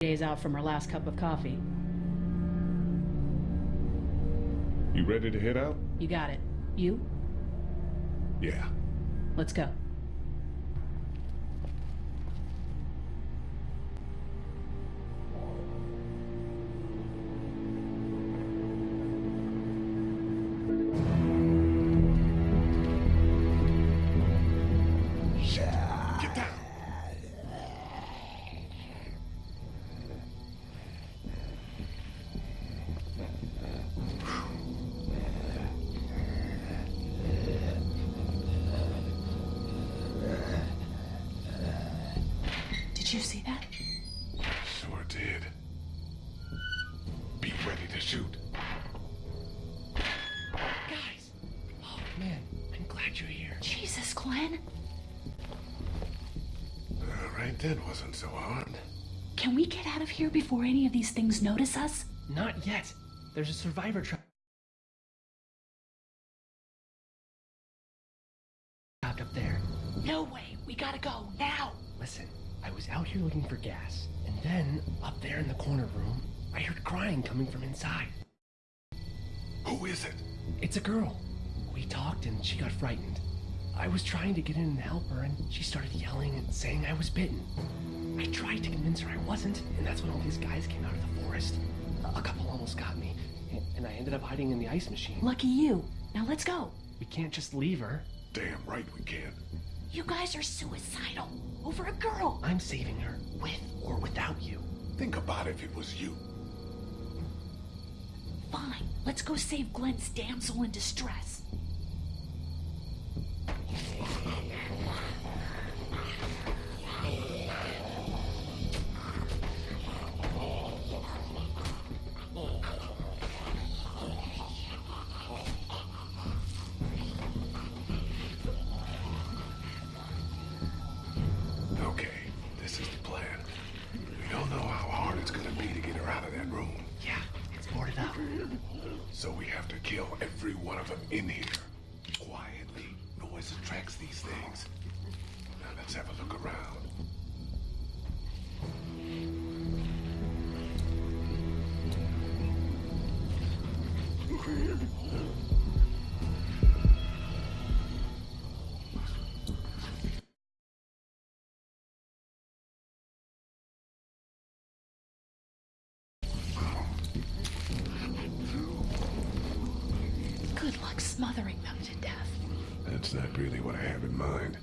days out from her last cup of coffee. You ready to head out? You got it. You? Yeah. Let's go. Did you see that? Sure did. Be ready to shoot. Guys! Oh, man, I'm glad you're here. Jesus, Glenn. All right, that wasn't so hard. Can we get out of here before any of these things notice us? Not yet. There's a survivor trap trapped up there. No way. We gotta go now. Listen, I was out here looking for gas, and then up there in the corner room, I heard crying coming from inside. Who is it? It's a girl. We talked and she got frightened. I was trying to get in and help her, and she started yelling and saying I was bitten. I tried to convince her I wasn't, and that's when all these guys came out of the forest. A couple almost got me, and I ended up hiding in the ice machine. Lucky you. Now let's go. We can't just leave her. Damn right we can't. You guys are suicidal. Over a girl. I'm saving her, with or without you. Think about it if it was you. Fine. Let's go save Glenn's damsel in distress. Okay, this is the plan. We don't know how hard it's gonna be to get her out of that room. Yeah, it's boarded up. So we have to kill every one of them in here. Quietly. Noise attracts these things. Now let's have a look around. Really what I have in mind.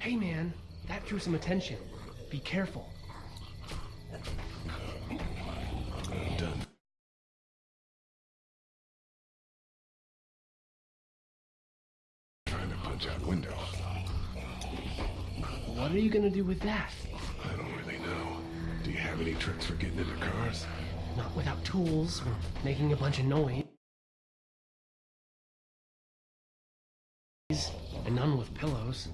Hey man, that drew some attention. Be careful. Done. Trying to punch out windows. What are you gonna do with that? I don't really know. Do you have any tricks for getting into cars? Not without tools or making a bunch of noise. And none with pillows.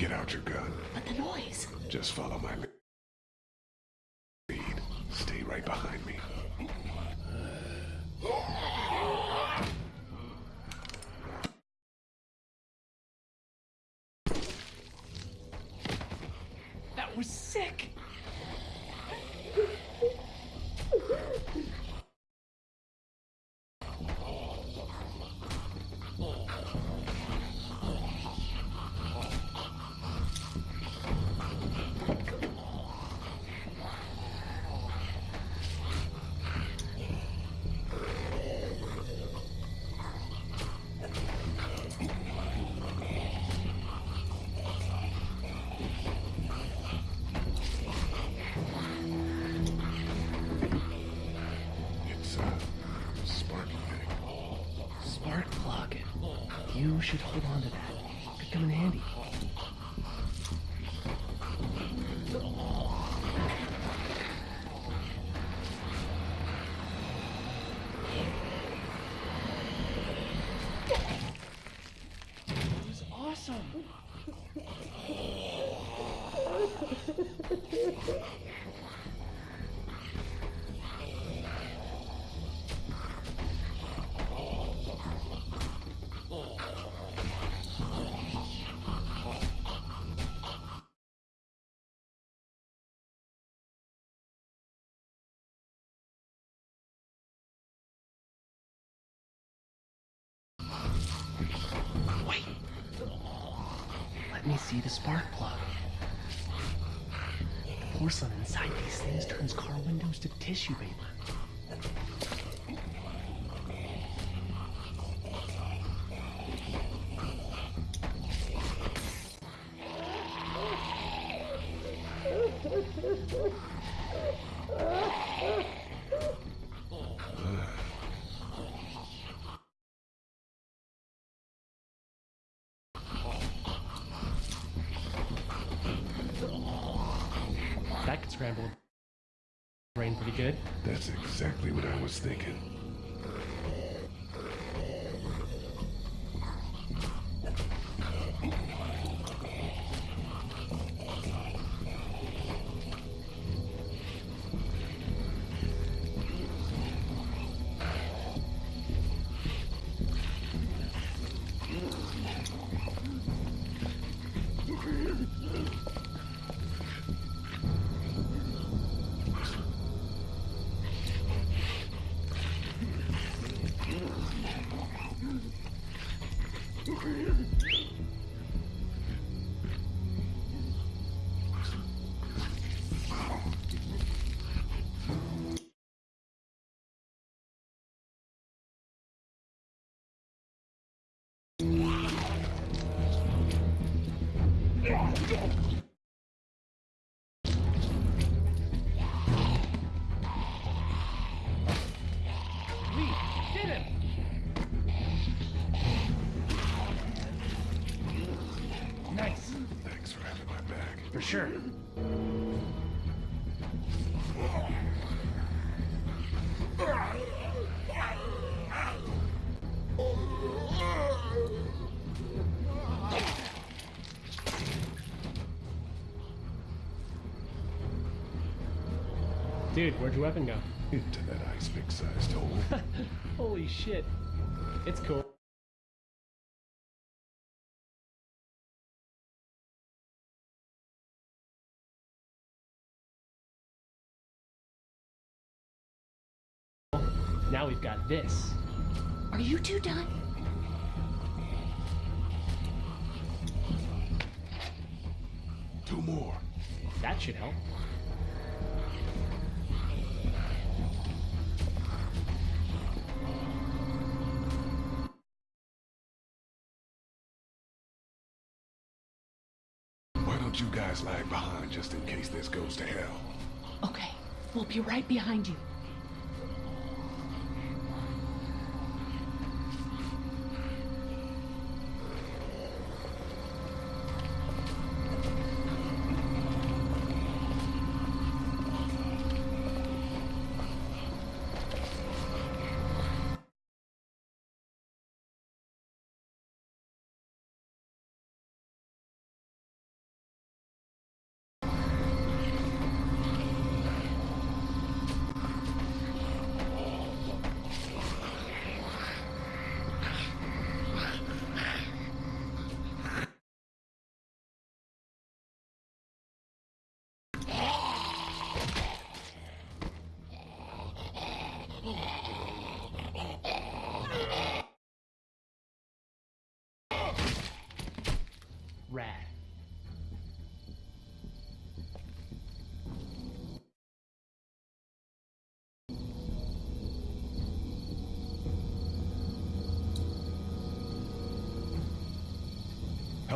Get out your gun. But the noise. Just follow my lead. Stay right behind me. That was sick! Should hold on to that. Could come in handy. It was awesome. Wait. Let me see the spark plug. The porcelain inside these things turns car windows to tissue paper. That could scramble a brain good. That's exactly what I was thinking. Sure. Dude, where'd your weapon go? Into that ice pick sized hole. Holy shit. It's cool. Now we've got this. Are you two done? Two more. That should help. Why don't you guys lag behind just in case this goes to hell? Okay, we'll be right behind you.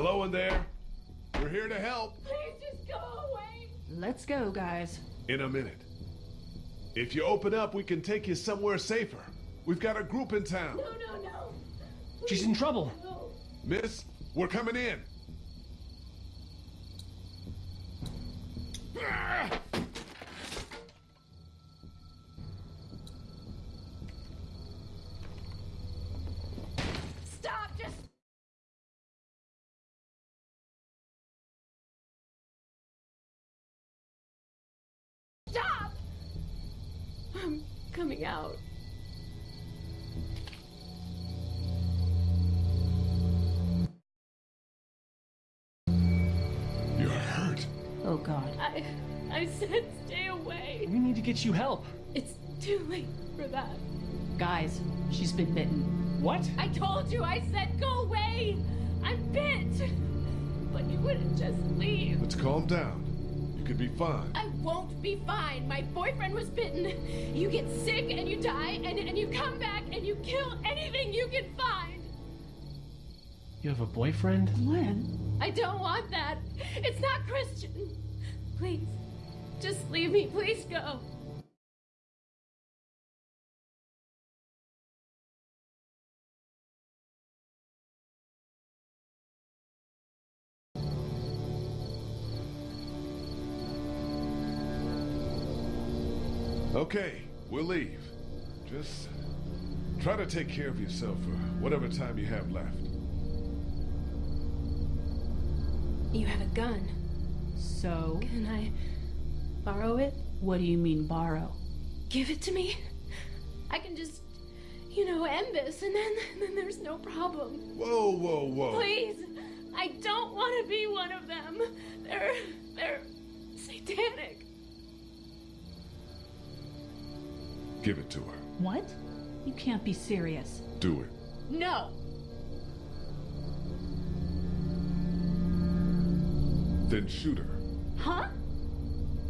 Hello in there. We're here to help. Please just go away. Let's go, guys. In a minute. If you open up, we can take you somewhere safer. We've got a group in town. No, no, no. She's in trouble. No. Miss, we're coming in. Ah! Coming out. You're hurt. Oh god. I I said stay away. We need to get you help. It's too late for that. Guys, she's been bitten. What? I told you. I said go away. I'm bit. But you wouldn't just leave. Let's calm down. You could be fine. I won't be fine. My boyfriend was bitten. You get sick and you die, and, and you come back and you kill anything you can find. You have a boyfriend? When? I don't want that. It's not Christian. Please, just leave me. Please go. Okay, we'll leave. Just try to take care of yourself for whatever time you have left. You have a gun. So, Can I borrow it? what do you mean borrow? Give it to me. I can just, you know, end this, and then, then there's no problem. Whoa, whoa, whoa. Please, I don't want to be one of them. They're, they're satanic. Give it to her. What? You can't be serious. Do it. No. Then shoot her. Huh?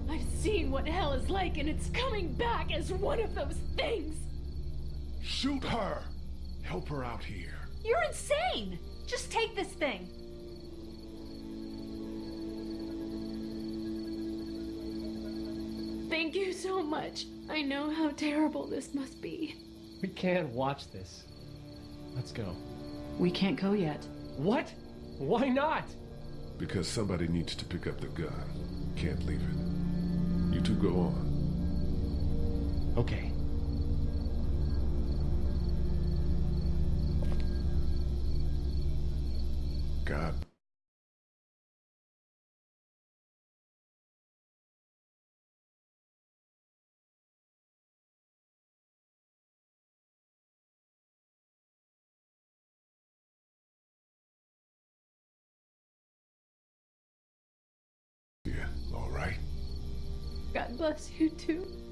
I've seen what hell is like, and it's coming back as one of those things. Shoot her! Help her out here. You're insane! Just take this thing. Thank you so much. I know how terrible this must be. We can't watch this. Let's go. We can't go yet. What? Why not? Because somebody needs to pick up the gun. Can't leave it. You two go on. Okay. God. God bless you too.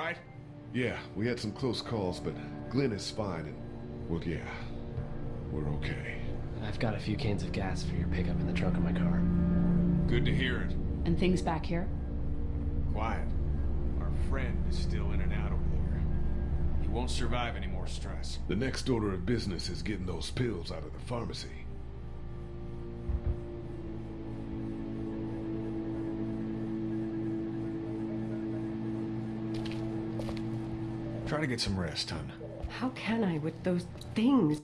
Right? Yeah, we had some close calls, but Glenn is fine, and well, yeah, we're okay. I've got a few cans of gas for your pickup in the trunk of my car. Good to hear it. And things back here? Quiet. Our friend is still in and out over there. He won't survive any more stress. The next order of business is getting those pills out of the pharmacy. Try to get some rest, hon. How can I with those things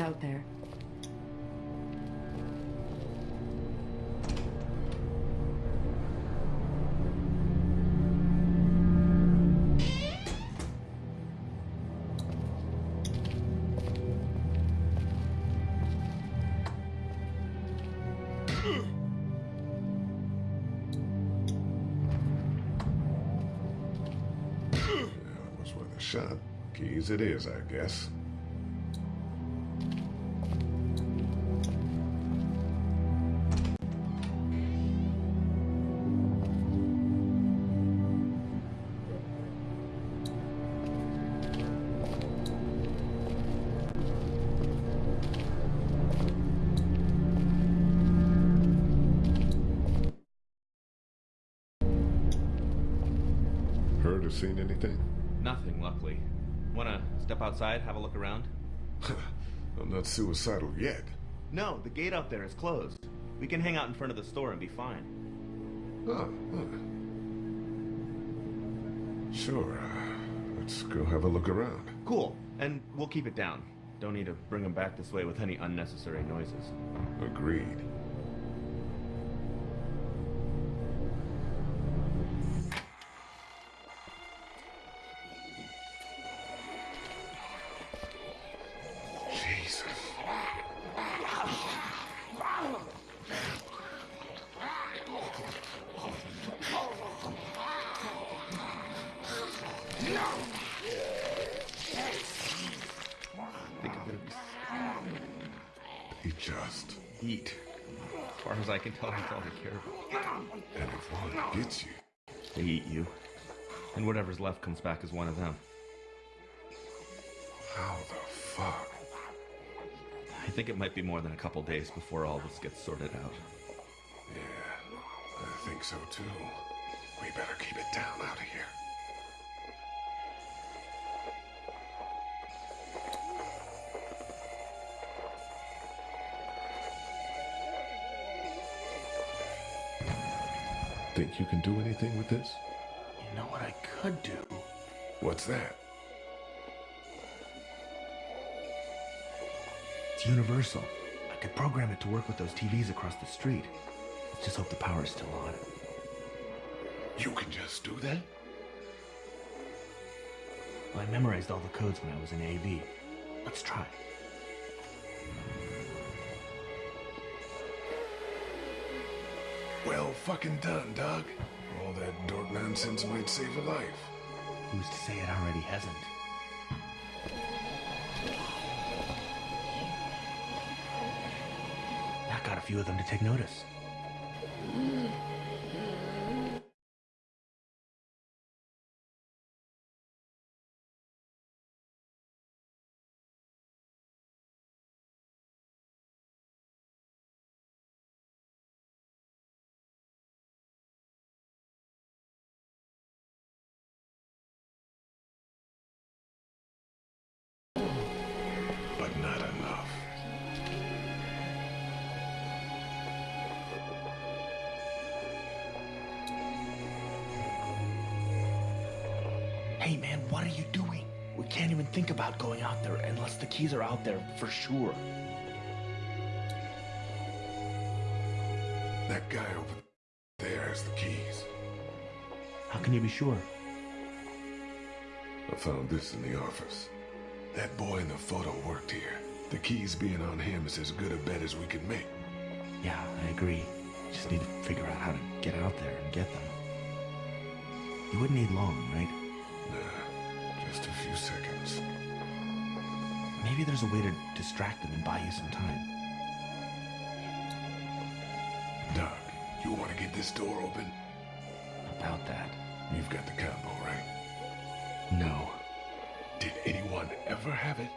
out there? shop. Keys it is, I guess. seen anything? Nothing, luckily. Wanna step outside, have a look around? I'm not suicidal yet. No, the gate out there is closed. We can hang out in front of the store and be fine. Oh, huh. Sure. Uh, let's go have a look around. Cool. And we'll keep it down. Don't need to bring them back this way with any unnecessary noises. Agreed. You. And whatever's left comes back as one of them. how the fuck? I think it might be more than a couple days before all this gets sorted out. Yeah, I think so too. We better keep it down out of here. Think you can do anything with this? Know what I could do? What's that? It's universal. I could program it to work with those TVs across the street. Let's just hope the power's still on. You can just do that? Well, I memorized all the codes when I was in AV. Let's try. Well fucking done, Doug. All that dork nonsense might save a life. Who's to say it already hasn't? That got a few of them to take notice. Hey man, what are you doing? We can't even think about going out there unless the keys are out there for sure. That guy over there has the keys. How can you be sure? I found this in the office. That boy in the photo worked here. The keys being on him is as good a bet as we can make. Yeah, I agree. Just need to figure out how to get out there and get them. You wouldn't need long, right? Just a few seconds. Maybe there's a way to distract them and buy you some time. Doug, you want to get this door open? About that. You've got the combo, right? No. Did anyone ever have it?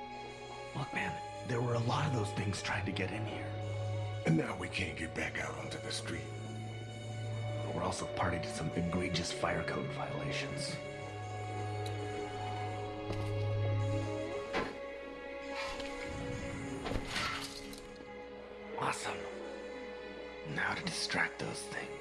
Look, man, there were a lot of those things trying to get in here. And now we can't get back out onto the street. We're also party to some egregious fire code violations. Distract those things.